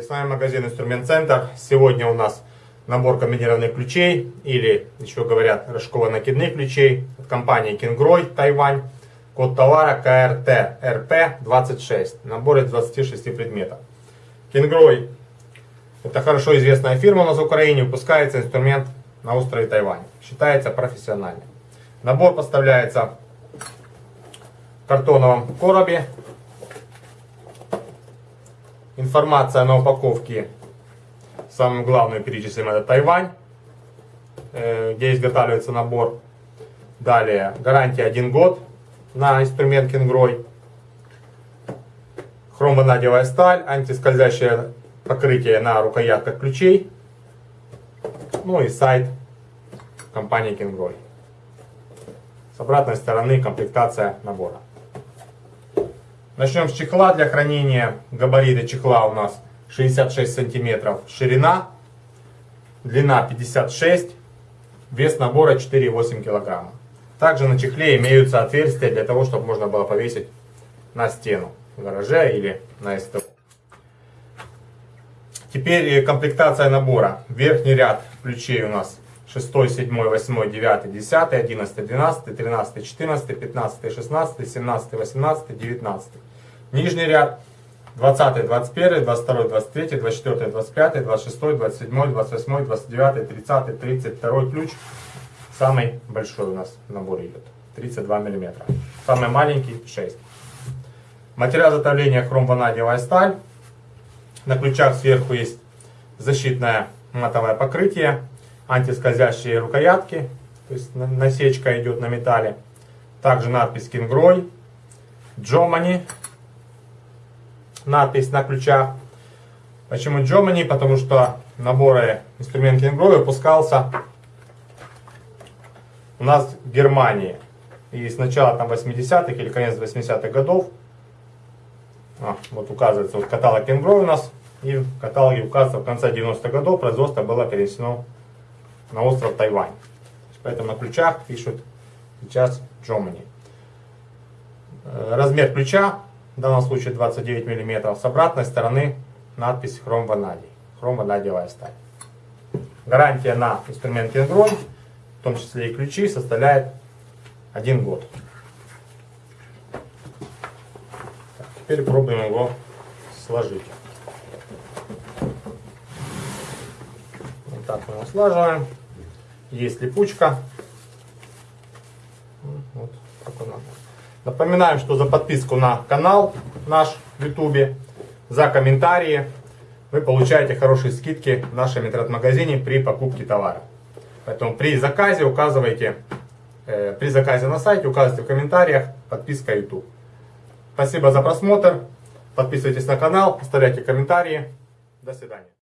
с вами магазин Инструмент Центр. Сегодня у нас набор комбинированных ключей, или еще говорят рожково-накидных ключей от компании Kingroy, Тайвань. Код товара КРТ РП26. Набор из 26 предметов. Kingroy это хорошо известная фирма у нас в Украине, выпускается инструмент на острове Тайвань. Считается профессиональным. Набор поставляется в картоновом коробе Информация на упаковке, самую главную перечислим, это Тайвань, э, где изготавливается набор. Далее, гарантия 1 год на инструмент Кингрой. Хромванадевая сталь, антискользящее покрытие на рукоятках ключей. Ну и сайт компании Кингрой. С обратной стороны комплектация набора. Начнем с чехла для хранения. Габариты чехла у нас 66 сантиметров ширина, длина 56, вес набора 4,8 килограмма. Также на чехле имеются отверстия для того, чтобы можно было повесить на стену в гараже или на СТО. Теперь комплектация набора. Верхний ряд ключей у нас 6, 7, 8, 9, 10, 11, 12, 13, 14, 15, 16, 17, 18, 19. Нижний ряд 20, 21, 22, 23, 24, 25, 26, 27, 28, 29, 30, 32 ключ. Самый большой у нас набор идет. 32 мм. Самый маленький 6. Материал изготовления хромванадиевая сталь. На ключах сверху есть защитное матовое покрытие, антискользящие рукоятки, то есть насечка идет на металле. Также надпись Kingroy, Germany, надпись на ключах. Почему Germany? Потому что наборы инструмент Kingroy выпускался у нас в Германии. И с начала там 80-х или конец 80-х годов, а, вот указывается вот каталог Kingroy у нас, и в каталоге указывается в конце 90-х годов производство было перенесено на остров Тайвань. Поэтому на ключах пишут сейчас Germany. Э, размер ключа в данном случае 29 мм. С обратной стороны надпись хром ванадий, хром ванадиевая сталь. Гарантия на инструмент Android, в том числе и ключи, составляет 1 год. Так, теперь пробуем его сложить. Вот так мы его слаживаем. Есть липучка. Вот такой набор. Напоминаем, что за подписку на канал наш в YouTube, за комментарии вы получаете хорошие скидки в нашем интернет-магазине при покупке товара. Поэтому при заказе указывайте, э, при заказе на сайте указывайте в комментариях подписка YouTube. Спасибо за просмотр. Подписывайтесь на канал, оставляйте комментарии. До свидания.